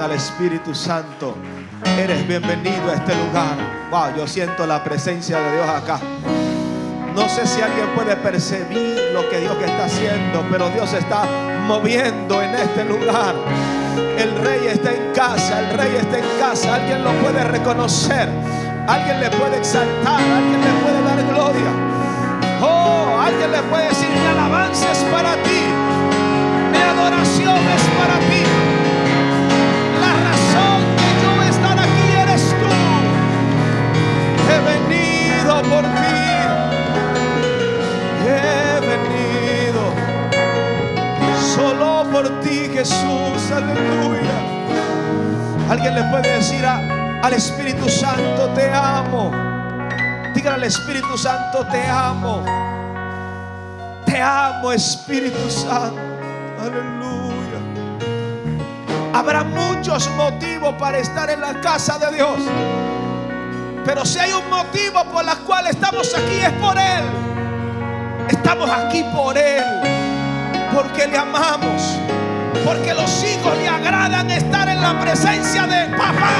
al Espíritu Santo, eres bienvenido a este lugar. Wow, yo siento la presencia de Dios acá. No sé si alguien puede percibir lo que Dios está haciendo, pero Dios está moviendo en este lugar. El rey está en casa, el rey está en casa. Alguien lo puede reconocer, alguien le puede exaltar, alguien le puede dar gloria. Oh, alguien le puede decir, mi alabanza es para ti, mi adoración es para ti. Por ti. He venido solo por ti, Jesús. Aleluya. Alguien le puede decir al Espíritu Santo, te amo. Dígale al Espíritu Santo, te amo. Te amo, Espíritu Santo. Aleluya. Habrá muchos motivos para estar en la casa de Dios. Pero si hay un motivo por el cual estamos aquí es por Él. Estamos aquí por Él. Porque le amamos. Porque los hijos le agradan estar en la presencia de papá.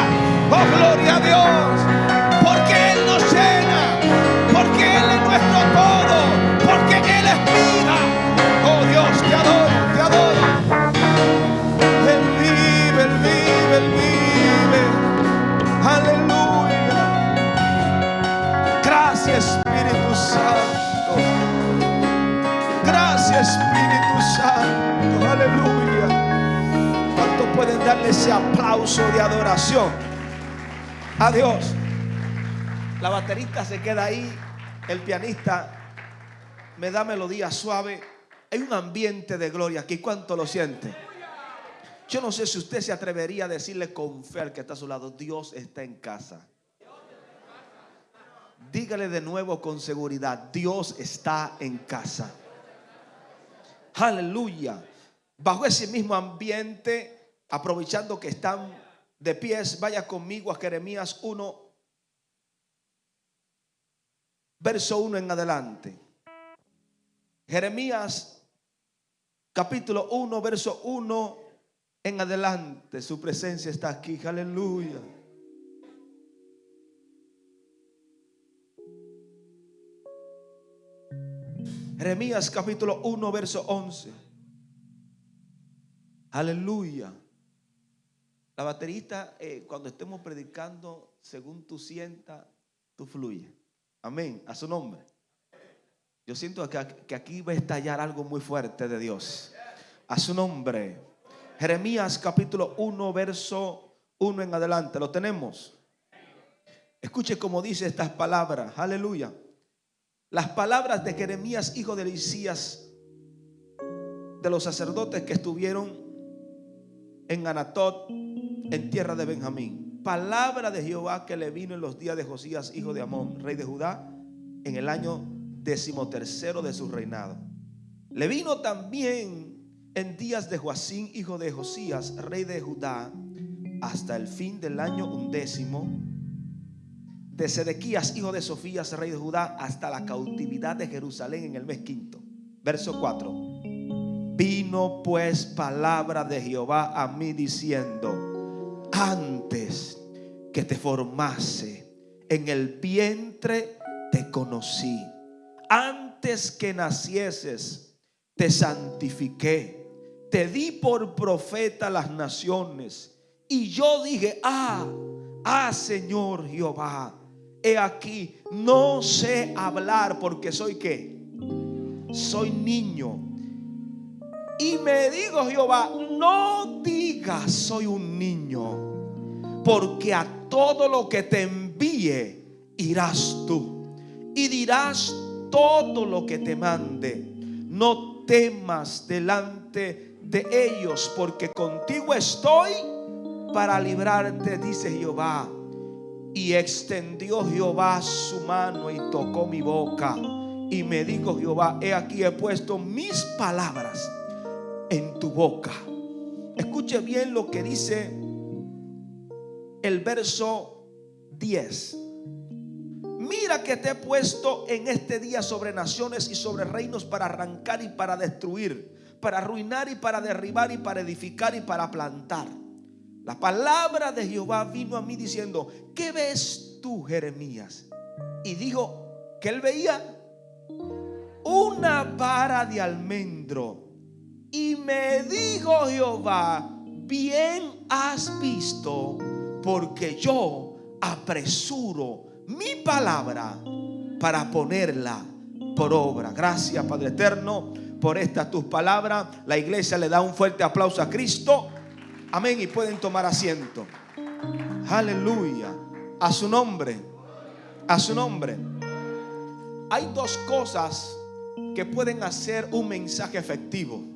Oh, gloria a Dios. Porque Él nos llena. Se queda ahí. El pianista me da melodía suave. Hay un ambiente de gloria aquí. ¿Cuánto lo siente? Yo no sé si usted se atrevería a decirle con fe al que está a su lado, Dios está en casa. Dígale de nuevo con seguridad, Dios está en casa. Aleluya. Bajo ese mismo ambiente, aprovechando que están de pies, vaya conmigo a Jeremías 1, verso 1 en adelante. Jeremías capítulo 1, verso 1 en adelante. Su presencia está aquí. Aleluya. Jeremías capítulo 1, verso 11. Aleluya. La baterista, eh, cuando estemos predicando, según tú sientas, tú fluye. Amén. A su nombre. Yo siento que, aquí va a estallar algo muy fuerte de Dios. A su nombre. Jeremías capítulo 1, verso 1 en adelante. ¿Lo tenemos? Escuche cómo dice estas palabras. Aleluya. Las palabras de Jeremías, hijo de Elisías, de los sacerdotes que estuvieron en Anatot, en tierra de Benjamín. Palabra de Jehová que le vino en los días de Josías, hijo de Amón, rey de Judá, en el año decimotercero de su reinado. Le vino también en días de Joacín, hijo de Josías, rey de Judá, hasta el fin del año undécimo de Sedequías, hijo de Sofías, rey de Judá, hasta la cautividad de Jerusalén en el mes quinto. Verso 4. Vino pues palabra de Jehová a mí diciendo, antes que te formase en el vientre te conocí, antes que nacieses te santifiqué, te di por profeta a las naciones. Y yo dije, ah, ah Señor Jehová, he aquí, no sé hablar porque soy qué, soy niño. Y me dijo Jehová, no digas soy un niño, porque a todo lo que te envíe irás tú y dirás todo lo que te mande. No temas delante de ellos, porque contigo estoy para librarte, dice Jehová. Y extendió Jehová su mano y tocó mi boca. Y me dijo Jehová, he aquí he puesto mis palabras en tu boca. Escuche bien lo que dice el verso 10. Mira que te he puesto en este día sobre naciones y sobre reinos para arrancar y para destruir, para arruinar y para derribar y para edificar y para plantar. La palabra de Jehová vino a mí diciendo, ¿qué ves tú, Jeremías? Y dijo que él veía una vara de almendro. Y me dijo Jehová, bien has visto, porque yo apresuro mi palabra para ponerla por obra. Gracias, Padre Eterno, por estas tus palabras. La iglesia le da un fuerte aplauso a Cristo. Amén. Y pueden tomar asiento. Aleluya. A su nombre. A su nombre. Hay dos cosas que pueden hacer un mensaje efectivo.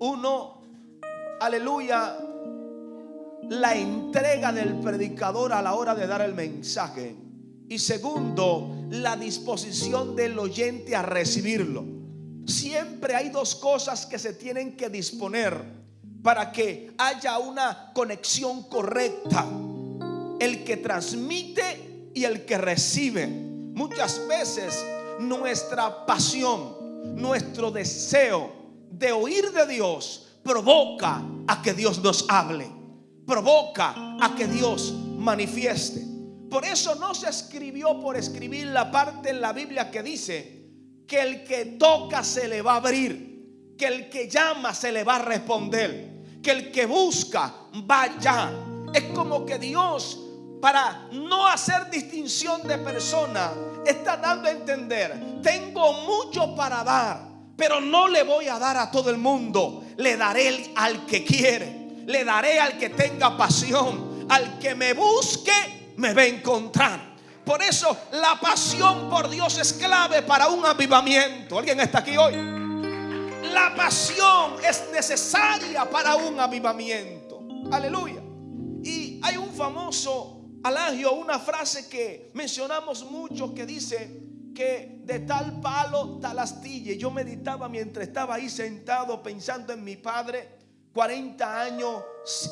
Uno, aleluya, la entrega del predicador a la hora de dar el mensaje. Y segundo, la disposición del oyente a recibirlo. Siempre hay dos cosas que se tienen que disponer para que haya una conexión correcta. El que transmite y el que recibe. Muchas veces nuestra pasión, nuestro deseo de oír de Dios provoca a que Dios nos hable, provoca a que Dios manifieste. Por eso no se escribió por escribir la parte en la Biblia que dice que el que toca se le va a abrir, que el que llama se le va a responder, que el que busca vaya. Es como que Dios, para no hacer distinción de persona, está dando a entender, tengo mucho para dar, pero no le voy a dar a todo el mundo, le daré al que quiere, le daré al que tenga pasión, al que me busque me va a encontrar. Por eso la pasión por Dios es clave para un avivamiento. ¿Alguien está aquí hoy? La pasión es necesaria para un avivamiento. Aleluya. Y hay un famoso alagio, una frase que mencionamos mucho que dice de tal palo, tal astilla. Yo meditaba mientras estaba ahí sentado pensando en mi padre, 40 años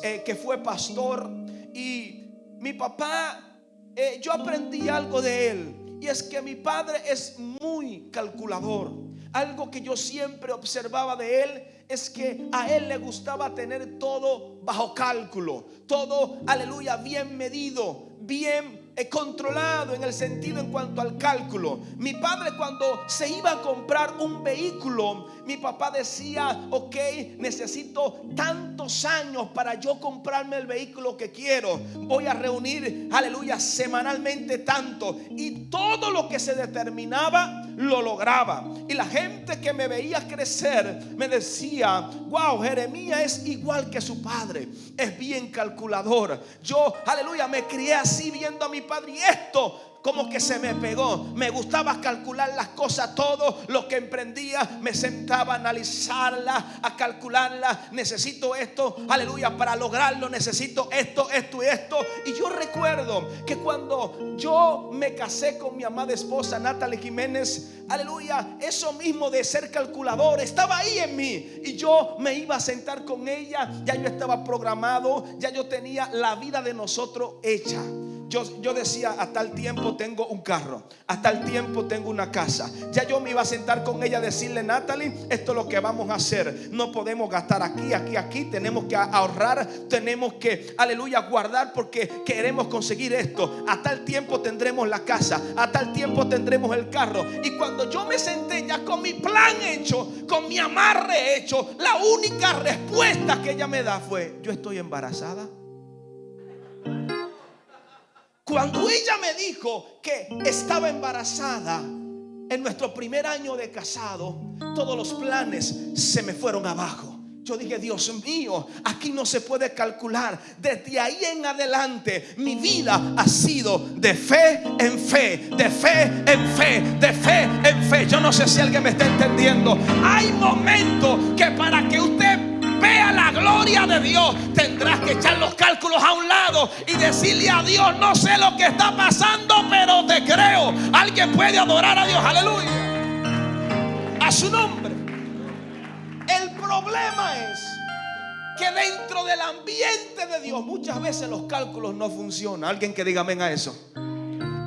eh, que fue pastor y mi papá, eh, yo aprendí algo de él. Y es que mi padre es muy calculador. Algo que yo siempre observaba de él es que a él le gustaba tener todo bajo cálculo. Todo, aleluya, bien medido, bien controlado en el sentido en cuanto al cálculo. Mi padre cuando se iba a comprar un vehículo, mi papá decía, ok, necesito tantos años para yo comprarme el vehículo que quiero. Voy a reunir, aleluya, semanalmente tanto. Y todo lo que se determinaba, lo lograba. Y la gente que me veía crecer me decía, wow, Jeremías es igual que su padre. Es bien calculador. Yo, aleluya, me crié así viendo a mi padre y esto como que se me pegó. Me gustaba calcular las cosas, todo lo que emprendía, me sentaba a analizarla, a calcularla. Necesito esto, aleluya, para lograrlo necesito esto, esto y esto. Y yo recuerdo que cuando yo me casé con mi amada esposa Natalie Jiménez, aleluya, eso mismo de ser calculador estaba ahí en mí. Y yo me iba a sentar con ella, ya yo estaba programado, ya yo tenía la vida de nosotros hecha. Yo, yo decía, hasta el tiempo tengo un carro, hasta el tiempo tengo una casa. Ya yo me iba a sentar con ella a decirle, Natalie, esto es lo que vamos a hacer. No podemos gastar aquí, aquí, aquí. Tenemos que ahorrar, tenemos que, aleluya, guardar porque queremos conseguir esto. Hasta el tiempo tendremos la casa, hasta el tiempo tendremos el carro. Y cuando yo me senté ya con mi plan hecho, con mi amarre hecho, la única respuesta que ella me da fue, yo estoy embarazada. Cuando ella me dijo que estaba embarazada en nuestro primer año de casado, todos los planes se me fueron abajo. Yo dije, Dios mío, aquí no se puede calcular. Desde ahí en adelante mi vida ha sido de fe en fe, de fe en fe, de fe en fe. Yo no sé si alguien me está entendiendo. Hay momentos que para que usted vea la gloria de Dios, tendrás que echar los cálculos a un lado y decirle a Dios, no sé lo que está pasando, pero te creo. Alguien puede adorar a Dios, aleluya. A su nombre. El problema es que dentro del ambiente de Dios muchas veces los cálculos no funcionan. Alguien que diga amén a eso.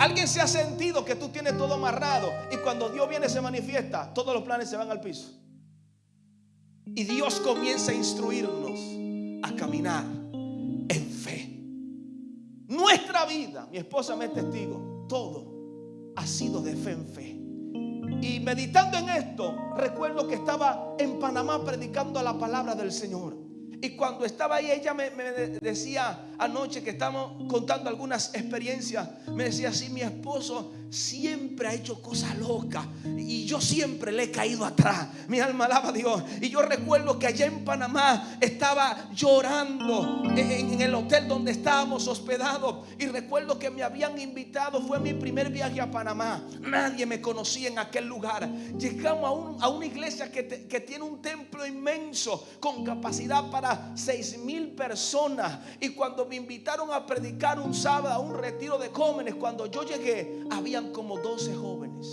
Alguien se ha sentido que tú tienes todo amarrado y cuando Dios viene se manifiesta, todos los planes se van al piso. Y Dios comienza a instruirnos a caminar en fe. Nuestra vida, mi esposa me es testigo, todo ha sido de fe en fe. Y meditando en esto, recuerdo que estaba en Panamá predicando la palabra del Señor. Y cuando estaba ahí, ella me decía, anoche que estamos contando algunas experiencias, me decía así, mi esposo siempre ha hecho cosas locas y yo siempre le he caído atrás. Mi alma alaba a Dios. Y yo recuerdo que allá en Panamá estaba llorando en, el hotel donde estábamos hospedados y recuerdo que me habían invitado, fue mi primer viaje a Panamá. Nadie me conocía en aquel lugar. Llegamos a, una iglesia que, que tiene un templo inmenso con capacidad para seis mil personas y cuando me invitaron a predicar un sábado a un retiro de jóvenes, cuando yo llegué, habían como 12 jóvenes.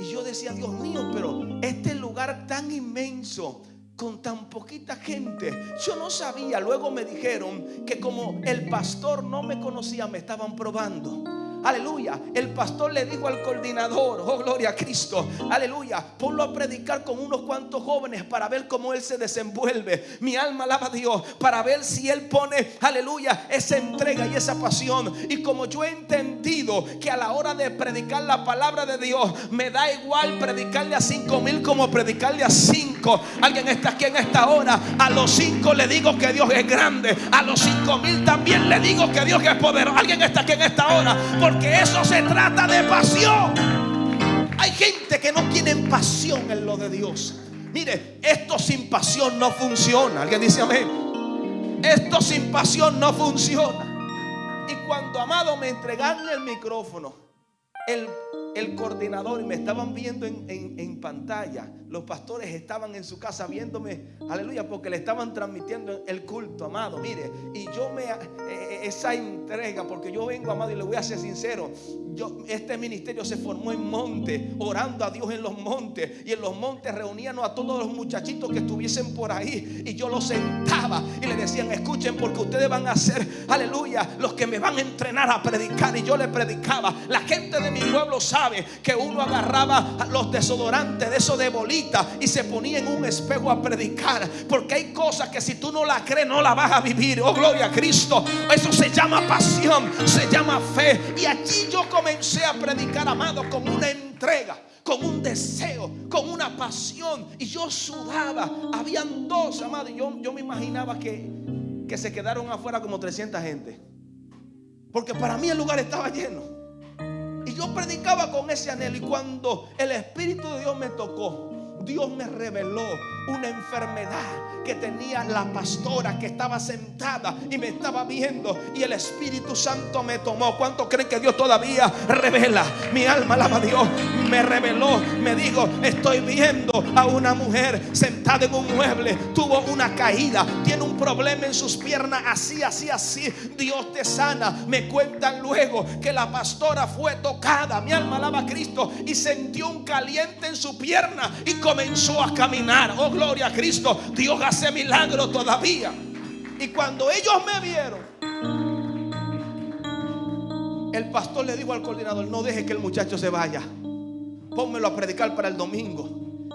Y yo decía, Dios mío, pero este lugar tan inmenso, con tan poquita gente. Yo no sabía, luego me dijeron que como el pastor no me conocía, me estaban probando. Aleluya. El pastor le dijo al coordinador, oh gloria a Cristo. Aleluya. Ponlo a predicar con unos cuantos jóvenes para ver cómo él se desenvuelve. Mi alma alaba a Dios para ver si él pone, aleluya, esa entrega y esa pasión. Y como yo he entendido que a la hora de predicar la palabra de Dios, me da igual predicarle a cinco mil como predicarle a cinco. Alguien está aquí en esta hora. A los cinco le digo que Dios es grande. A los cinco mil también le digo que Dios es poderoso. Alguien está aquí en esta hora porque eso se trata de pasión. Hay gente que no tiene pasión en lo de Dios. Mire, esto sin pasión no funciona. Alguien dice amén. Esto sin pasión no funciona. Y cuando, amado, me entregaron el micrófono, el, coordinador y me estaban viendo en, en, pantalla. Los pastores estaban en su casa viéndome, aleluya, porque le estaban transmitiendo el culto, amado. Mire, y yo me, eh, eh, esa entrega, porque yo vengo, amado, y le voy a ser sincero, yo, este ministerio se formó en monte, orando a Dios en los montes. Y en los montes reunían a todos los muchachitos que estuviesen por ahí. Y yo los sentaba y le decían, escuchen, porque ustedes van a ser, aleluya, los que me van a entrenar a predicar. Y yo le predicaba. La gente de mi pueblo sabe que uno agarraba los desodorantes de eso de y se ponía en un espejo a predicar. Porque hay cosas que si tú no la crees, no la vas a vivir. Oh, gloria a Cristo. Eso se llama pasión, se llama fe. Y aquí yo comencé a predicar, amado, con una entrega, con un deseo, con una pasión. Y yo sudaba. Habían dos, amado. Y yo, yo me imaginaba que, que se quedaron afuera como 300 gente. Porque para mí el lugar estaba lleno. Y yo predicaba con ese anhelo. Y cuando el Espíritu de Dios me tocó, Dios me reveló una enfermedad que tenía la pastora que estaba sentada y me estaba viendo y el Espíritu Santo me tomó. ¿Cuánto creen que Dios todavía revela? Mi alma alaba a Dios. Me reveló, me dijo, estoy viendo a una mujer sentada en un mueble, tuvo una caída, tiene un problema en sus piernas, así, así, así. Dios te sana. Me cuentan luego que la pastora fue tocada, mi alma alaba a Cristo y sintió un caliente en su pierna y comenzó a caminar. Oh, gloria a Cristo. Dios hace milagro todavía. Y cuando ellos me vieron, el pastor le dijo al coordinador, no deje que el muchacho se vaya. Pónmelo a predicar para el domingo.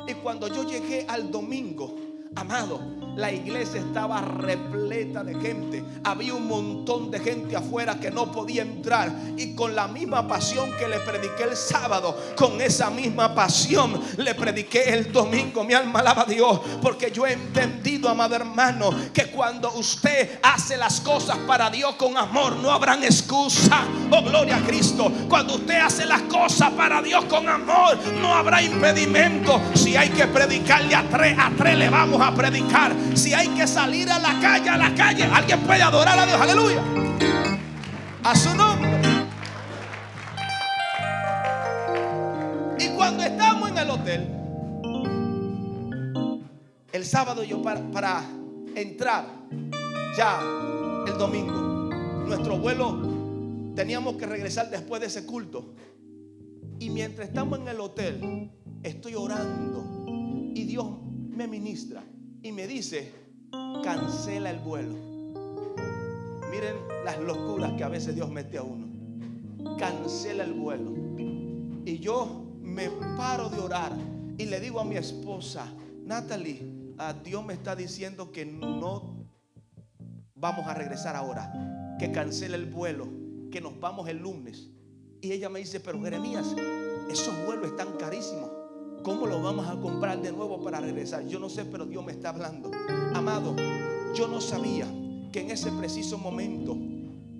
Y cuando yo llegué al domingo, amado, la iglesia estaba repleta de gente. Había un montón de gente afuera que no podía entrar. Y con la misma pasión que le prediqué el sábado, con esa misma pasión le prediqué el domingo. Mi alma alaba a Dios. Porque yo he entendido, amado hermano, que cuando usted hace las cosas para Dios con amor, no habrán excusa. Oh, gloria a Cristo. Cuando usted hace las cosas para Dios con amor, no habrá impedimento. Si hay que predicarle a tres, a tres le vamos a predicar. Si hay que salir a la calle, a la calle, alguien puede adorar a Dios. Aleluya. A su nombre. Y cuando estamos en el hotel, el sábado yo para, para entrar ya el domingo, nuestro vuelo teníamos que regresar después de ese culto. Y mientras estamos en el hotel, estoy orando y Dios me ministra y me dice, cancela el vuelo. Miren las locuras que a veces Dios mete a uno. Cancela el vuelo. Y yo me paro de orar y le digo a mi esposa, Natalie, a Dios me está diciendo que no vamos a regresar ahora. que cancele el vuelo, que nos vamos el lunes. Y ella me dice, pero Jeremías, esos vuelos están carísimos. ¿Cómo los vamos a comprar de nuevo para regresar? Yo no sé, pero Dios me está hablando. Amado, yo no sabía que en ese preciso momento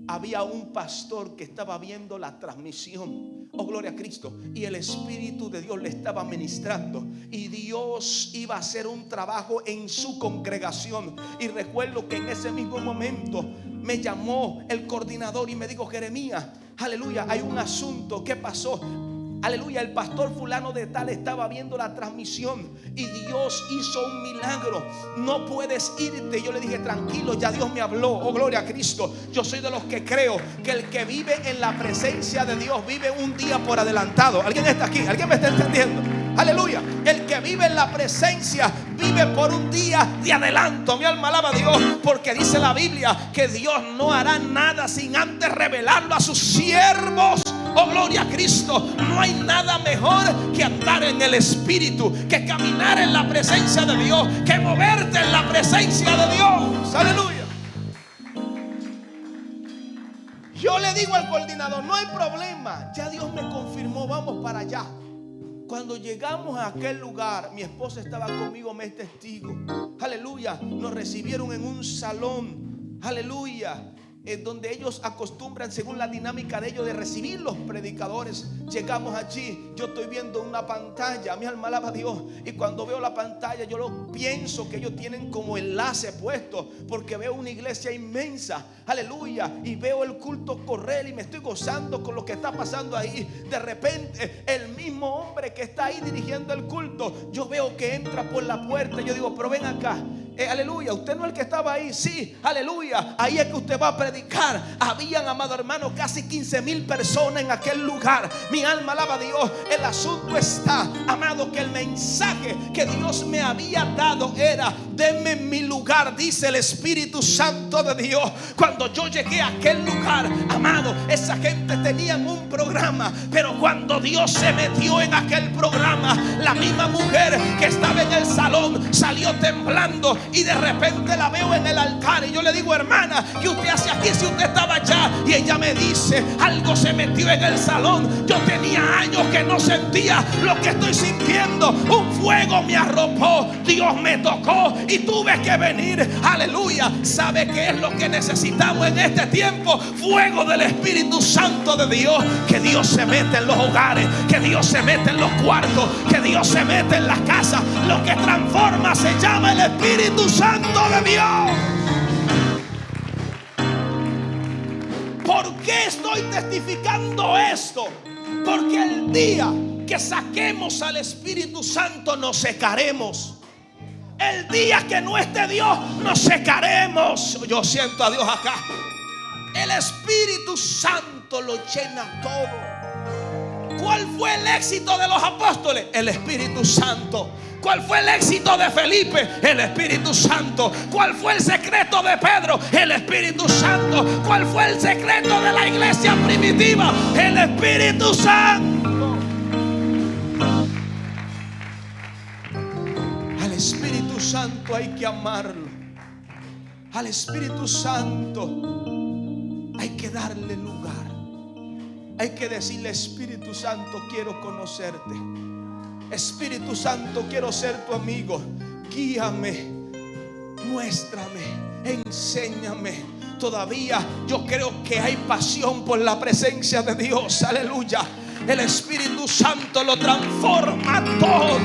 había un pastor que estaba viendo la transmisión. Oh, gloria a Cristo. Y el Espíritu de Dios le estaba ministrando. Y Dios iba a hacer un trabajo en su congregación. Y recuerdo que en ese mismo momento me llamó el coordinador y me dijo, Jeremías, aleluya, hay un asunto. ¿Qué pasó? Aleluya, el pastor fulano de tal estaba viendo la transmisión y Dios hizo un milagro. No puedes irte. Yo le dije, tranquilo, ya Dios me habló. Oh, gloria a Cristo. Yo soy de los que creo que el que vive en la presencia de Dios vive un día por adelantado. ¿Alguien está aquí? ¿Alguien me está entendiendo? Aleluya. El que vive en la presencia vive por un día de adelanto. Mi alma alaba a Dios porque dice la Biblia que Dios no hará nada sin antes revelarlo a sus siervos. Oh, gloria a Cristo. No hay nada mejor que andar en el Espíritu, que caminar en la presencia de Dios, que moverte en la presencia de Dios. Aleluya. Yo le digo al coordinador, no hay problema. Ya Dios me confirmó, vamos para allá. Cuando llegamos a aquel lugar, mi esposa estaba conmigo, me es testigo. Aleluya. Nos recibieron en un salón. Aleluya donde ellos acostumbran, según la dinámica de ellos, de recibir los predicadores. Llegamos allí, yo estoy viendo una pantalla, mi alma alaba a Dios. Y cuando veo la pantalla, yo lo pienso que ellos tienen como enlace puesto, porque veo una iglesia inmensa, aleluya. Y veo el culto correr y me estoy gozando con lo que está pasando ahí. De repente, el mismo hombre que está ahí dirigiendo el culto, yo veo que entra por la puerta. Yo digo, pero ven acá. Eh, aleluya, usted no es el que estaba ahí, sí, aleluya, ahí es que usted va a predicar. Habían, amado hermano, casi 15 mil personas en aquel lugar. Mi alma alaba a Dios. El asunto está, amado, que el mensaje que Dios me había dado era, denme mi lugar, dice el Espíritu Santo de Dios. Cuando yo llegué a aquel lugar, amado, esa gente tenía un programa, pero cuando Dios se metió en aquel programa, la misma mujer que estaba en el salón salió temblando y de repente la veo en el altar y yo le digo, hermana, ¿qué usted hace aquí si usted estaba allá? Y ella me dice, algo se metió en el salón. Yo tenía años que no sentía lo que estoy sintiendo. Un fuego me arropó, Dios me tocó y tuve que venir. Aleluya. ¿Sabe qué es lo que necesitamos en este tiempo? Fuego del Espíritu Santo de Dios. Que Dios se mete en los hogares, que Dios se mete en los cuartos, que Dios se mete en las casas. Lo que transforma se llama el Espíritu Santo de Dios. ¿Por qué estoy testificando esto? Porque el día que saquemos al Espíritu Santo nos secaremos. El día que no esté Dios nos secaremos. Yo siento a Dios acá. El Espíritu Santo lo llena todo. ¿Cuál fue el éxito de los apóstoles? El Espíritu Santo. ¿Cuál fue el éxito de Felipe? El Espíritu Santo. ¿Cuál fue el secreto de Pedro? El Espíritu Santo. ¿Cuál fue el secreto de la iglesia primitiva? El Espíritu Santo. Al Espíritu Santo hay que amarlo. Al Espíritu Santo hay que darle lugar. Hay que decirle, Espíritu Santo, quiero conocerte. Espíritu Santo, quiero ser tu amigo. Guíame, muéstrame, enséñame. Todavía yo creo que hay pasión por la presencia de Dios. Aleluya. El Espíritu Santo lo transforma todo.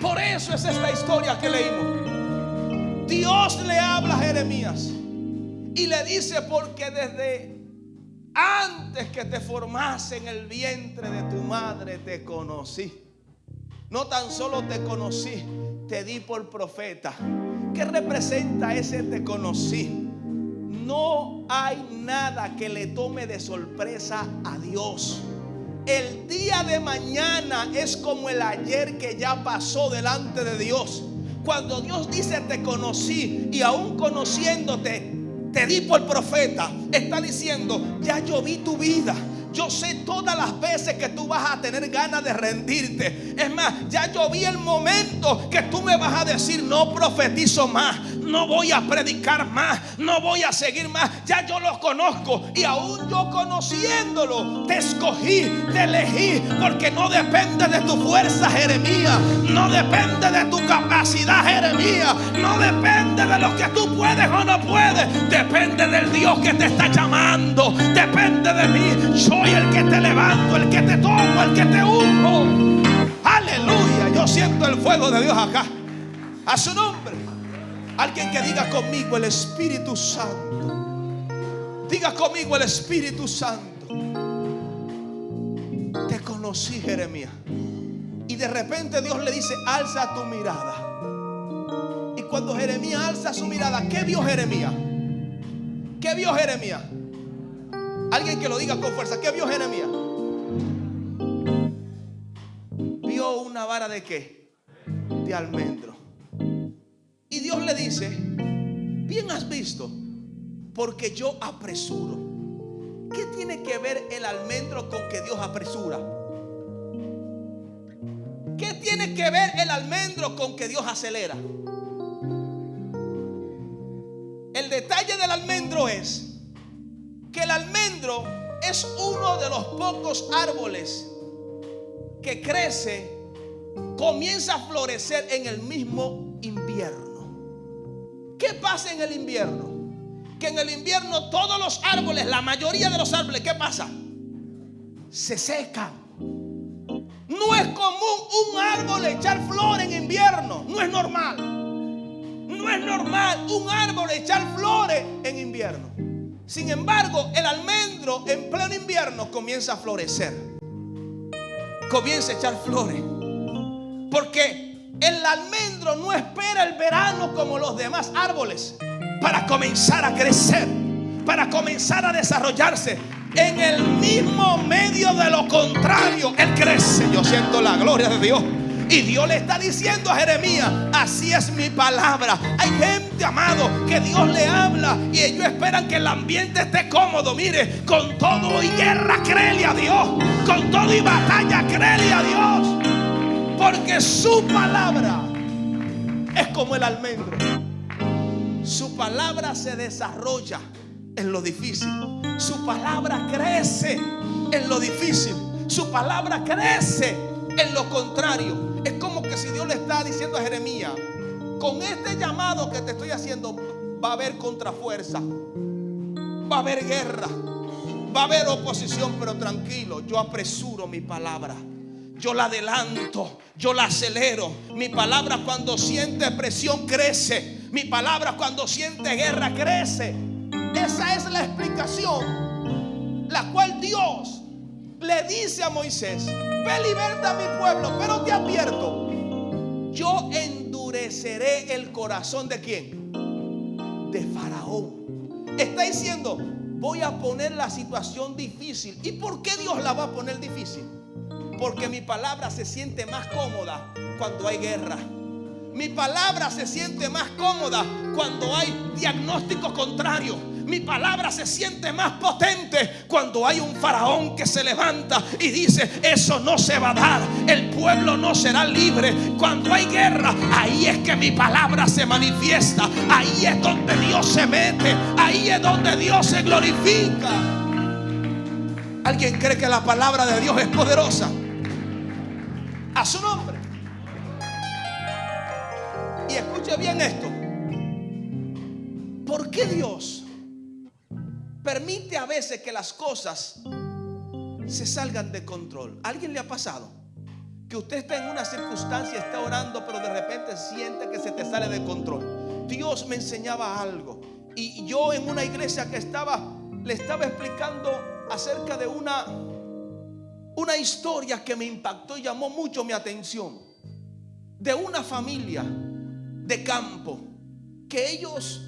Por eso es esta historia que leímos. Dios le habla a Jeremías y le dice porque desde antes que te formase en el vientre de tu madre te conocí. No tan solo te conocí, te di por profeta. ¿Qué representa ese te conocí? No hay nada que le tome de sorpresa a Dios. El día de mañana es como el ayer que ya pasó delante de Dios. Cuando Dios dice te conocí y aún conociéndote te di por profeta, está diciendo, ya yo tu vida. Yo sé todas las veces que tú vas a tener ganas de rendirte. Es más, ya yo el momento que tú me vas a decir, no profetizo más, no voy a predicar más, no voy a seguir más. Ya yo lo conozco y aún yo conociéndolo, te escogí, te elegí, porque no depende de tu fuerza, Jeremías, no depende de tu capacidad, Jeremías, no depende de lo que tú puedes o no puedes, depende del Dios que te está llamando, depende de mí. Soy el que te levanto, el que te tomo, el que te unjo. Aleluya, yo siento el fuego de Dios acá. A su nombre. Alguien que diga conmigo el Espíritu Santo. Diga conmigo el Espíritu Santo. Te conocí, Jeremías. Y de repente Dios le dice, alza tu mirada. Y cuando Jeremías alza su mirada, ¿qué vio Jeremías? ¿Qué vio Jeremías? Alguien que lo diga con fuerza, ¿qué vio Jeremías? Vio una vara de qué? De almendro. Y Dios le dice, bien has visto, porque yo apresuro. ¿Qué tiene que ver el almendro con que Dios apresura? ¿Qué tiene que ver el almendro con que Dios acelera? El detalle del almendro es que el almendro es uno de los pocos árboles que crece, comienza a florecer en el mismo invierno. ¿Qué pasa en el invierno? Que en el invierno todos los árboles, la mayoría de los árboles, ¿qué pasa? Se secan. No es común un árbol echar flor en invierno. No es normal. No es normal un árbol echar flores en invierno. Sin embargo, el almendro en pleno invierno comienza a florecer. Comienza a echar flores. Porque el almendro no espera el verano como los demás árboles para comenzar a crecer, para comenzar a desarrollarse. En el mismo medio de lo contrario, Él crece. Yo siento la gloria de Dios. Y Dios le está diciendo a Jeremías, así es mi palabra. Hay gente, amado, que Dios le habla y ellos esperan que el ambiente esté cómodo. Mire, con todo y guerra, créele a Dios. Con todo y batalla, créele a Dios. Porque su palabra es como el almendro. Su palabra se desarrolla en lo difícil. Su palabra crece en lo difícil. Su palabra crece en lo contrario. Es como que si Dios le está diciendo a Jeremías, con este llamado que te estoy haciendo, va a haber contrafuerza, va a haber guerra, va a haber oposición, pero tranquilo, yo apresuro mi palabra. Yo la adelanto, yo la acelero. Mi palabra cuando siente presión crece. Mi palabra cuando siente guerra crece. Esa es la explicación, la cual Dios le dice a Moisés, ve liberta a mi pueblo, pero te advierto, yo endureceré el corazón de quién? De Faraón. Está diciendo, voy a poner la situación difícil. ¿Y por qué Dios la va a poner difícil? Porque mi palabra se siente más cómoda cuando hay guerra. Mi palabra se siente más cómoda cuando hay diagnóstico contrario. Mi palabra se siente más potente cuando hay un faraón que se levanta y dice, eso no se va a dar, el pueblo no será libre. Cuando hay guerra, ahí es que mi palabra se manifiesta, ahí es donde Dios se mete, ahí es donde Dios se glorifica. ¿Alguien cree que la palabra de Dios es poderosa? A su nombre. Y escuche bien esto. ¿Por qué Dios permite a veces que las cosas se salgan de control? ¿Alguien le ha pasado? Que usted está en una circunstancia, está orando, pero de repente siente que se te sale de control. Dios me enseñaba algo. Y yo en una iglesia que estaba, le estaba explicando acerca de una, una historia que me impactó y llamó mucho mi atención. De una familia de campo que ellos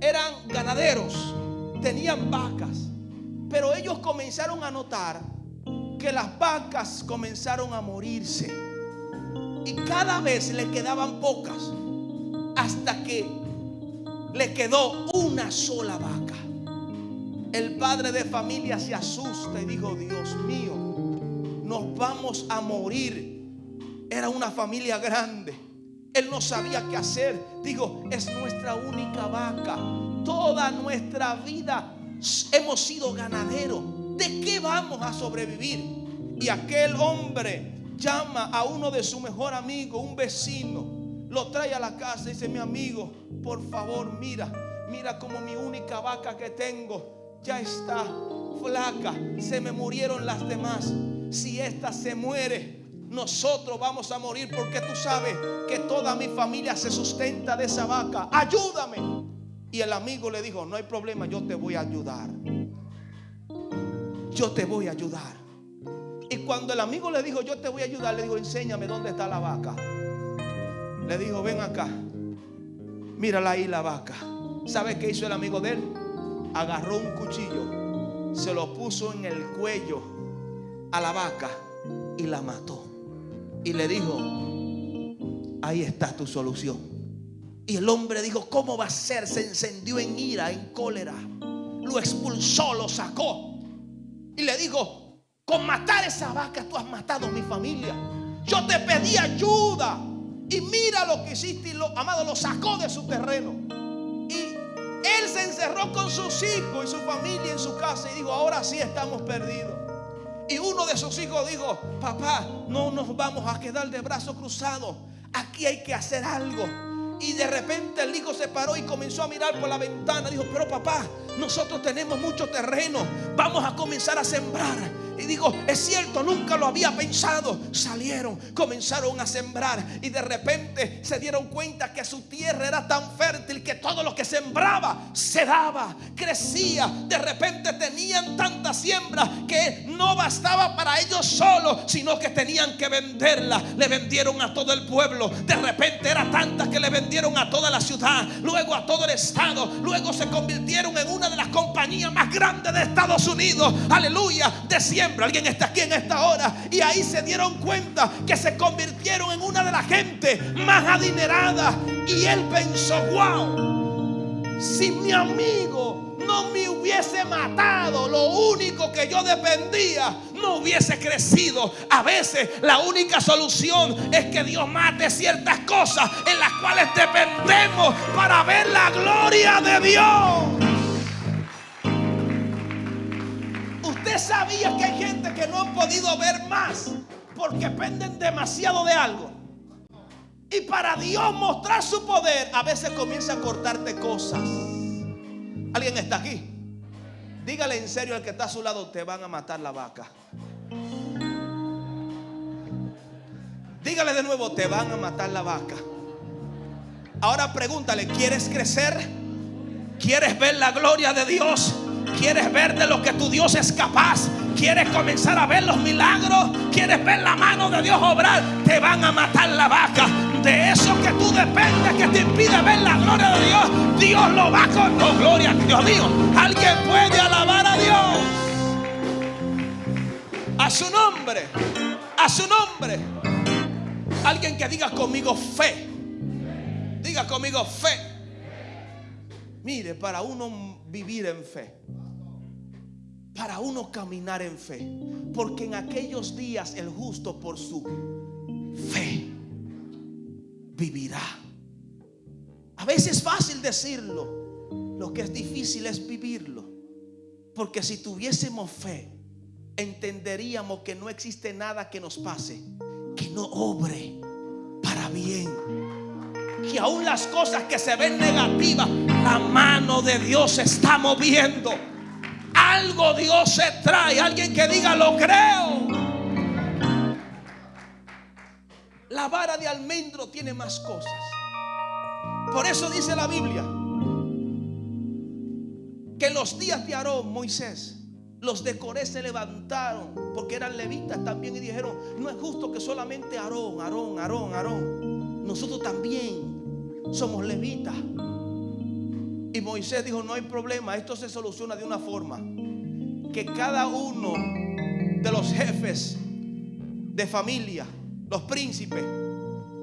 eran ganaderos, tenían vacas, pero ellos comenzaron a notar que las vacas comenzaron a morirse y cada vez le quedaban pocas hasta que le quedó una sola vaca. El padre de familia se asusta y dijo, Dios mío, nos vamos a morir. Era una familia grande. Él no sabía qué hacer. Digo, es nuestra única vaca. Toda nuestra vida hemos sido ganaderos. ¿De qué vamos a sobrevivir? Y aquel hombre llama a uno de su mejor amigos, un vecino, lo trae a la casa y dice, mi amigo, por favor, mira, mira como mi única vaca que tengo ya está flaca, se me murieron las demás. Si esta se muere, nosotros vamos a morir porque tú sabes que toda mi familia se sustenta de esa vaca. Ayúdame. Y el amigo le dijo, no hay problema, yo te voy a ayudar. Yo te voy a ayudar. Y cuando el amigo le dijo, yo te voy a ayudar, le dijo, enséñame dónde está la vaca. Le dijo, ven acá. Mírala ahí la vaca. ¿Sabe qué hizo el amigo de él? Agarró un cuchillo, se lo puso en el cuello a la vaca y la mató. Y le dijo, ahí está tu solución. Y el hombre dijo, ¿cómo va a ser? Se encendió en ira, en cólera. Lo expulsó, lo sacó. Y le dijo, con matar esa vaca tú has matado mi familia. Yo te pedí ayuda. Y mira lo que hiciste y lo, amado, lo sacó de su terreno. Encerró con sus hijos y su familia en su casa y dijo, ahora sí estamos perdidos. Y uno de sus hijos dijo, papá, no nos vamos a quedar de brazos cruzados. Aquí hay que hacer algo. Y de repente el hijo se paró y comenzó a mirar por la ventana. Dijo, pero papá, nosotros tenemos mucho terreno. Vamos a comenzar a sembrar. Y digo, es cierto, nunca lo había pensado. Salieron, comenzaron a sembrar y de repente se dieron cuenta que su tierra era tan fértil que todo lo que sembraba se daba, crecía. De repente tenían tanta siembra que no bastaba para ellos solos, sino que tenían que venderla. Le vendieron a todo el pueblo. De repente era tanta que le vendieron a toda la ciudad, luego a todo el estado, luego se convirtieron en una de las compañías más grandes de Estados Unidos. Aleluya, de siembra Alguien está aquí en esta hora y ahí se dieron cuenta que se convirtieron en una de las gente más adinerada. Y él pensó, wow, si mi amigo no me hubiese matado, lo único que yo dependía no hubiese crecido. A veces la única solución es que Dios mate ciertas cosas en las cuales dependemos para ver la gloria de Dios. sabía que que no han podido ver más porque dependen demasiado de algo. Y para Dios mostrar su poder, a veces comienza a cortarte cosas. ¿Alguien está aquí? Dígale en serio al que está a su lado, te van a matar la vaca. Dígale de nuevo, te van a matar la vaca. Ahora pregúntale, ¿quieres crecer? ¿Quieres ver la gloria de Dios? ¿Quieres ver de lo que tu Dios es capaz? ¿Quieres comenzar a ver los milagros? ¿Quieres ver la mano de Dios obrar? Te van a matar la vaca. De eso que tú dependes, que te impide ver la gloria de Dios, Dios lo va con. No, gloria, Dios mío. Alguien puede alabar a Dios. A su nombre. A su nombre. Alguien que diga conmigo fe. Diga conmigo fe. Mire, para uno vivir en fe, para uno caminar en fe, porque en aquellos días el justo por su fe vivirá. A veces es fácil decirlo, lo que es difícil es vivirlo, porque si tuviésemos fe, entenderíamos que no existe nada que nos pase que no obre para bien que aún las cosas que se ven negativas, la mano de Dios se está moviendo. Algo Dios se trae. Alguien que diga, lo creo. La vara de almendro tiene más cosas. Por eso dice la Biblia que los días de Aarón, Moisés, los de Coré se levantaron porque eran levitas también y dijeron, no es justo que solamente Aarón, Aarón, Aarón, Aarón. Nosotros también somos levitas. Y Moisés dijo, no hay problema, esto se soluciona de una forma. Que cada uno de los jefes de familia, los príncipes,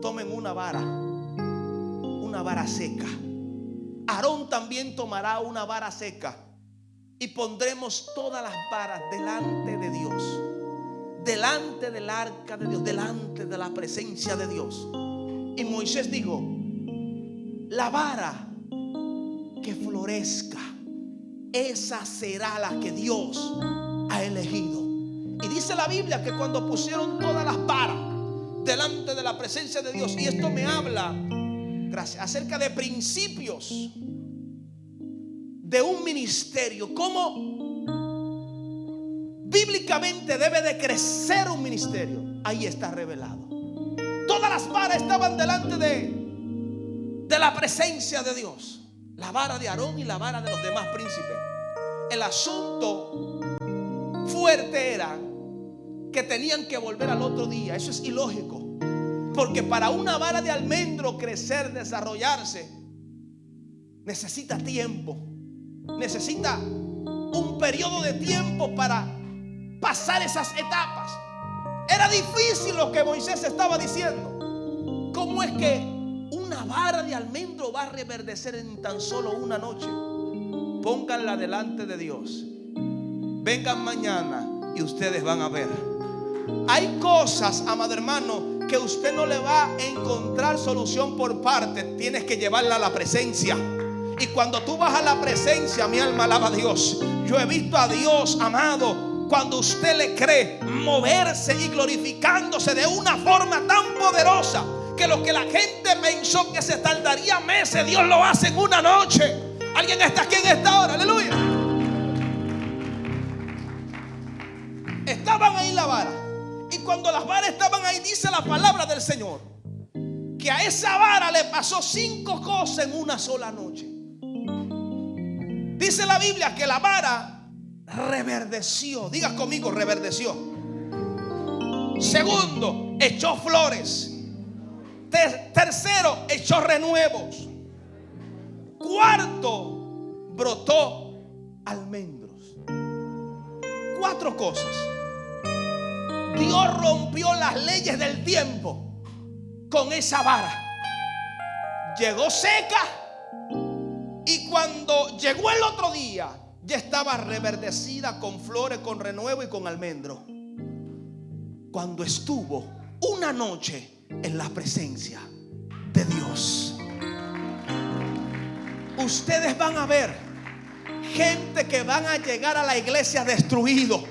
tomen una vara, una vara seca. Aarón también tomará una vara seca y pondremos todas las varas delante de Dios, delante del arca de Dios, delante de la presencia de Dios. Y Moisés dijo, la vara que florezca, esa será la que Dios ha elegido. Y dice la Biblia que cuando pusieron todas las varas delante de la presencia de Dios, y esto me habla acerca de principios de un ministerio, cómo bíblicamente debe de crecer un ministerio, ahí está revelado. Todas las varas estaban delante de, de la presencia de Dios. La vara de Aarón y la vara de los demás príncipes. El asunto fuerte era que tenían que volver al otro día. Eso es ilógico. Porque para una vara de almendro crecer, desarrollarse, necesita tiempo. Necesita un periodo de tiempo para pasar esas etapas. Era difícil lo que Moisés estaba diciendo. ¿Cómo es que vara de almendro va a reverdecer en tan solo una noche? Pónganla delante de Dios. Vengan mañana y ustedes van a ver. Hay cosas, amado hermano, que usted no le va a encontrar solución por parte. Tienes que llevarla a la presencia. Y cuando tú vas a la presencia, mi alma alaba a Dios. Yo he visto a Dios, amado, cuando usted le cree moverse y glorificándose de una forma tan poderosa que lo que la gente pensó que se tardaría meses, Dios lo hace en una noche. ¿Alguien está aquí en esta hora? Aleluya. Estaban ahí la vara. Y cuando las varas estaban ahí, dice la palabra del Señor, que a esa vara le pasó cinco cosas en una sola noche. Dice la Biblia que la vara reverdeció. Diga conmigo, reverdeció. Segundo, echó flores. Tercero, echó renuevos. Cuarto, brotó almendros. Cuatro cosas. Dios rompió las leyes del tiempo con esa vara. Llegó seca y cuando llegó el otro día, ya estaba reverdecida con flores, con renuevo y con almendro. Cuando estuvo una noche en la presencia de Dios. Ustedes van a ver gente que van a llegar a la iglesia destruido.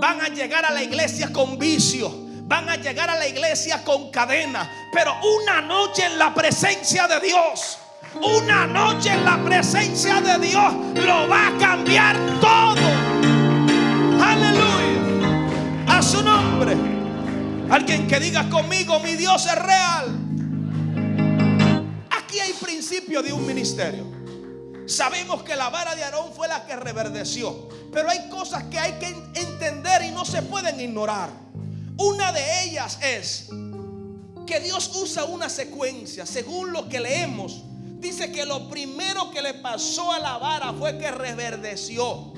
Van a llegar a la iglesia con vicio. Van a llegar a la iglesia con cadena. Pero una noche en la presencia de Dios una noche en la presencia de Dios lo va a cambiar todo. Aleluya. A su nombre. Alguien que diga conmigo, mi Dios es real. Aquí hay principio de un ministerio. Sabemos que la vara de Aarón fue la que reverdeció. Pero hay cosas que hay que entender y no se pueden ignorar. Una de ellas es que Dios usa una secuencia, según lo que leemos dice que lo primero que le pasó a la vara fue que reverdeció.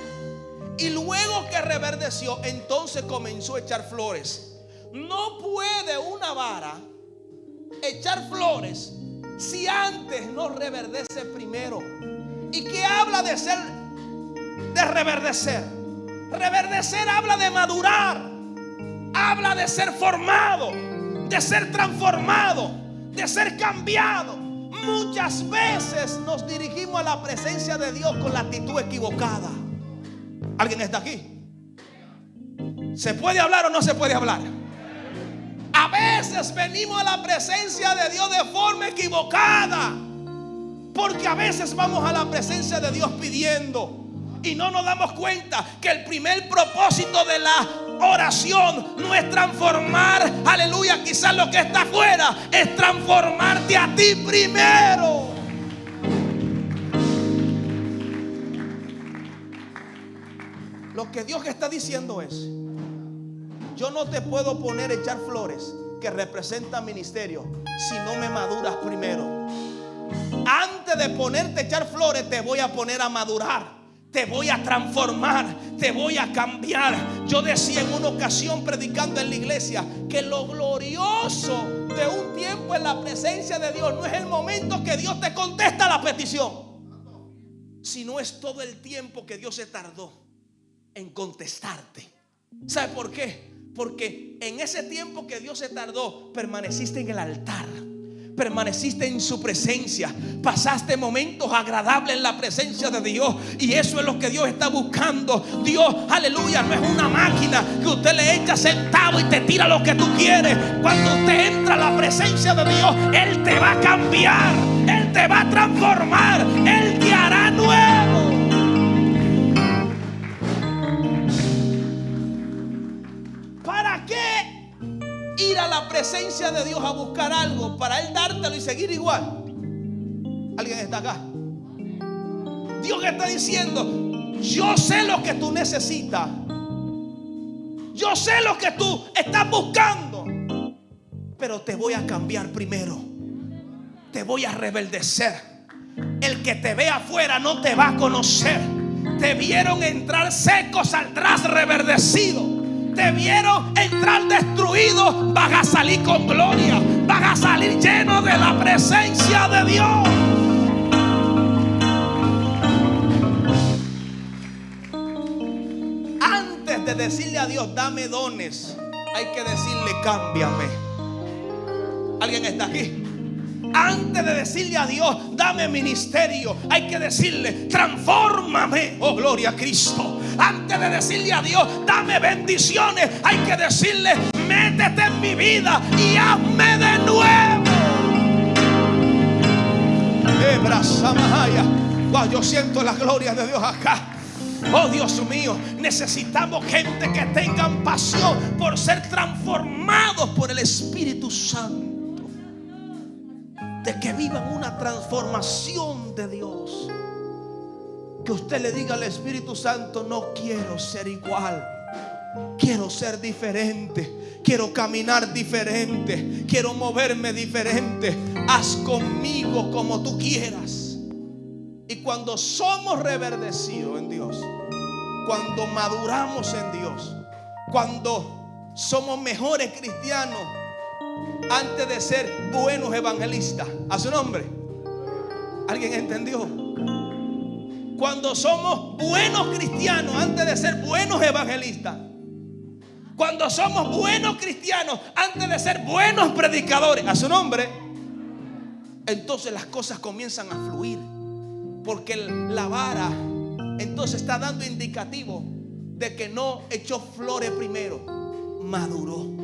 Y luego que reverdeció, entonces comenzó a echar flores. No puede una vara echar flores si antes no reverdece primero. ¿Y qué habla de ser, de reverdecer? Reverdecer habla de madurar, habla de ser formado, de ser transformado, de ser cambiado. Muchas veces nos dirigimos a la presencia de Dios con la actitud equivocada. ¿Alguien está aquí? ¿Se puede hablar o no se puede hablar? A veces venimos a la presencia de Dios de forma equivocada. Porque a veces vamos a la presencia de Dios pidiendo y no nos damos cuenta que el primer propósito de la oración no es transformar, aleluya, quizás lo que está afuera es transformarte a ti primero. Lo que Dios está diciendo es, yo no te puedo poner a echar flores que representan ministerio si no me maduras primero. Antes de ponerte a echar flores te voy a poner a madurar te voy a transformar, te voy a cambiar. Yo decía en una ocasión predicando en la iglesia que lo glorioso de un tiempo en la presencia de Dios no es el momento que Dios te contesta la petición, sino es todo el tiempo que Dios se tardó en contestarte. ¿Sabe por qué? Porque en ese tiempo que Dios se tardó, permaneciste en el altar permaneciste en su presencia, pasaste momentos agradables en la presencia de Dios y eso es lo que Dios está buscando. Dios, aleluya, no es una máquina que usted le echa sentado y te tira lo que tú quieres. Cuando usted entra a la presencia de Dios, Él te va a cambiar, Él te va a transformar, Él te hará nuevo. Ir a la presencia de Dios a buscar algo para Él dártelo y seguir igual? ¿Alguien está acá? Dios está diciendo, yo sé lo que tú necesitas. Yo sé lo que tú estás buscando. Pero te voy a cambiar primero. Te voy a rebeldecer. El que te ve afuera no te va a conocer. Te vieron entrar seco, saldrás reverdecido te vieron entrar destruido, vas a salir con gloria, vas a salir lleno de la presencia de Dios. Antes de decirle a Dios, dame dones, hay que decirle, cámbiame. ¿Alguien está aquí? Antes de decirle a Dios, dame ministerio, hay que decirle, transfórmame, oh gloria a Cristo. Antes de decirle a Dios, dame bendiciones, hay que decirle, métete en mi vida y hazme de nuevo. Wow, yo siento la gloria de Dios acá. Oh Dios mío, necesitamos gente que tengan pasión por ser transformados por el Espíritu Santo de que vivan una transformación de Dios. Que usted le diga al Espíritu Santo, no quiero ser igual. Quiero ser diferente. Quiero caminar diferente. Quiero moverme diferente. Haz conmigo como tú quieras. Y cuando somos reverdecidos en Dios, cuando maduramos en Dios, cuando somos mejores cristianos, antes de ser buenos evangelistas. A su nombre. ¿Alguien entendió? Cuando somos buenos cristianos antes de ser buenos evangelistas. Cuando somos buenos cristianos antes de ser buenos predicadores. A su nombre. Entonces las cosas comienzan a fluir. Porque la vara entonces está dando indicativo de que no echó flores primero. Maduró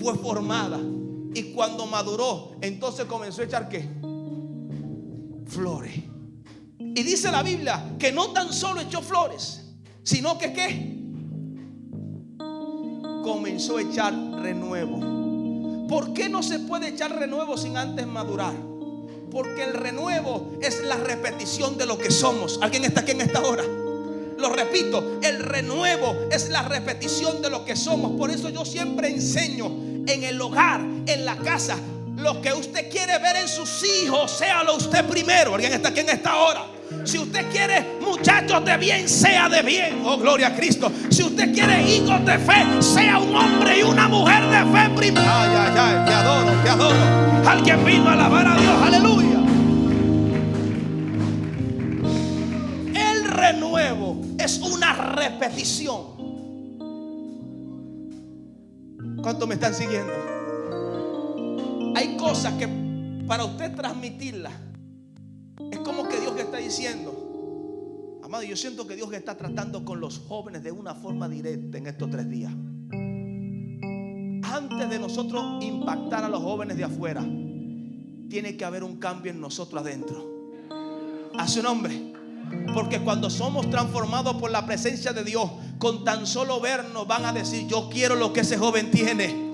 fue formada. Y cuando maduró, entonces comenzó a echar qué? Flores. Y dice la Biblia que no tan solo echó flores, sino que qué? Comenzó a echar renuevo. ¿Por qué no se puede echar renuevo sin antes madurar? Porque el renuevo es la repetición de lo que somos. ¿Alguien está aquí en esta hora? Lo repito, el renuevo es la repetición de lo que somos. Por eso yo siempre enseño en el hogar, en la casa. Lo que usted quiere ver en sus hijos, séalo usted primero. Alguien está aquí en esta hora. Si usted quiere muchachos de bien, sea de bien. Oh, gloria a Cristo. Si usted quiere hijos de fe, sea un hombre y una mujer de fe primero. Ay, ay, ay, te adoro, te adoro. Alguien vino a alabar a Dios. Aleluya. Es una repetición ¿Cuántos me están siguiendo? Hay cosas que para usted transmitirlas es como que Dios le está diciendo. Amado, yo siento que Dios está tratando con los jóvenes de una forma directa en estos tres días. Antes de nosotros impactar a los jóvenes de afuera, tiene que haber un cambio en nosotros adentro. A su nombre. Porque cuando somos transformados por la presencia de Dios, con tan solo vernos van a decir, yo quiero lo que ese joven tiene.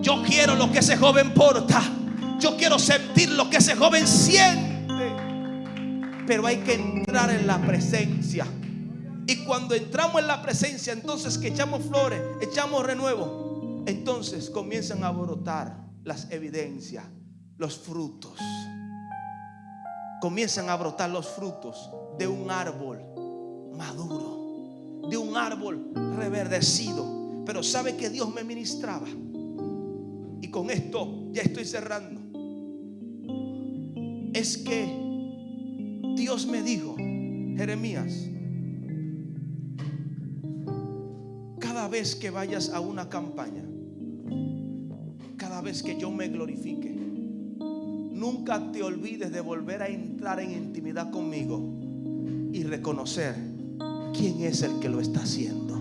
Yo quiero lo que ese joven porta. Yo quiero sentir lo que ese joven siente. Pero hay que entrar en la presencia. Y cuando entramos en la presencia, entonces que echamos flores, echamos renuevo, entonces comienzan a brotar las evidencias, los frutos comienzan a brotar los frutos de un árbol maduro, de un árbol reverdecido. Pero sabe que Dios me ministraba. Y con esto ya estoy cerrando. Es que Dios me dijo, Jeremías, cada vez que vayas a una campaña, cada vez que yo me glorifique, nunca te olvides de volver a entrar en intimidad conmigo y reconocer quién es el que lo está haciendo.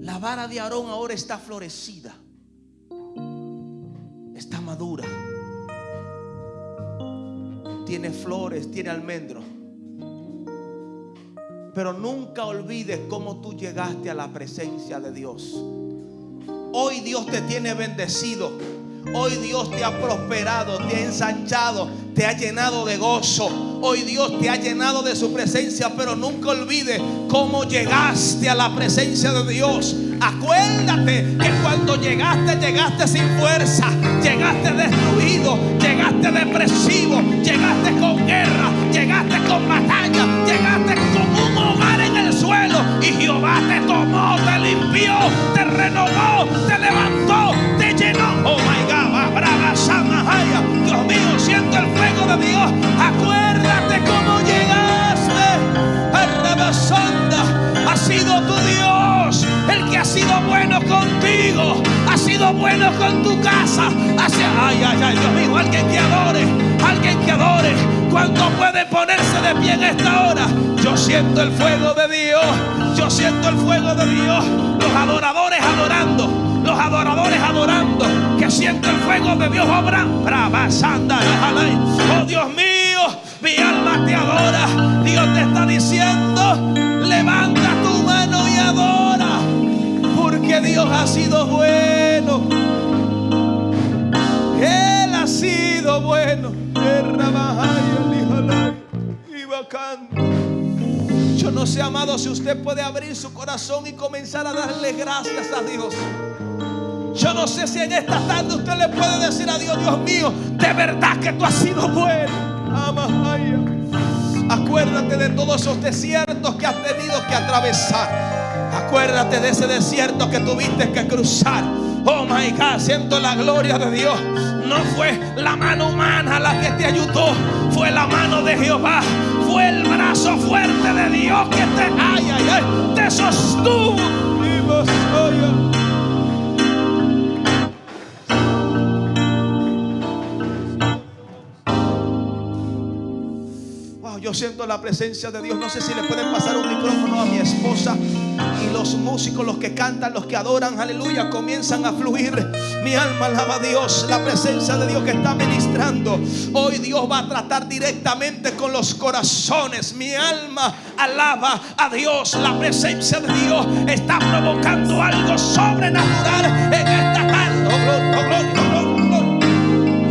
La vara de Aarón ahora está florecida, está madura, tiene flores, tiene almendros. Pero nunca olvides cómo tú llegaste a la presencia de Dios. Hoy Dios te tiene bendecido. Hoy Dios te ha prosperado, te ha ensanchado, te ha llenado de gozo. Hoy Dios te ha llenado de su presencia, pero nunca olvides cómo llegaste a la presencia de Dios. Acuérdate que cuando llegaste, llegaste sin fuerza, llegaste destruido, llegaste depresivo, llegaste con guerra, llegaste con batalla, llegaste Jehová te tomó, te limpió, te renovó, te levantó, te llenó. Oh my God, brava Samahaya. Dios mío, siento el fuego de Dios. Acuérdate cómo llegaste. Arrabasanda, ha sido tu Dios el que ha sido bueno contigo, ha sido bueno con tu casa. Ay, ay, ay, Dios mío, alguien que adore, alguien que adore. ¿Cuánto puede ponerse de pie en esta hora? Yo siento el fuego de Dios, yo siento el fuego de Dios. Los adoradores adorando, los adoradores adorando, que siento el fuego de Dios obra. Brava, sanda, oh Dios mío, mi alma te adora. Dios te está diciendo, levanta tu mano y adora, porque Dios ha sido bueno. Él ha sido bueno. No sé, amado, si usted puede abrir su corazón y comenzar a darle gracias a Dios. Yo no sé si en esta tarde usted le puede decir a Dios, Dios mío, de verdad que tú has sido bueno. Acuérdate de todos esos desiertos que has tenido que atravesar. Acuérdate de ese desierto que tuviste que cruzar. Oh my God, siento la gloria de Dios. No fue la mano humana la que te ayudó, fue la mano de Jehová. Fue el brazo fuerte de Dios que te, ay, ay, ay, te sostuvo. Wow, yo siento la presencia de Dios. No sé si le pueden pasar un micrófono a mi esposa. Los músicos, los que cantan, los que adoran, aleluya, comienzan a fluir. Mi alma alaba a Dios, la presencia de Dios que está ministrando. Hoy Dios va a tratar directamente con los corazones. Mi alma alaba a Dios. La presencia de Dios está provocando algo sobrenatural en esta tarde. Oh.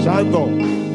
Santo.